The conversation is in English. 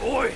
Oi!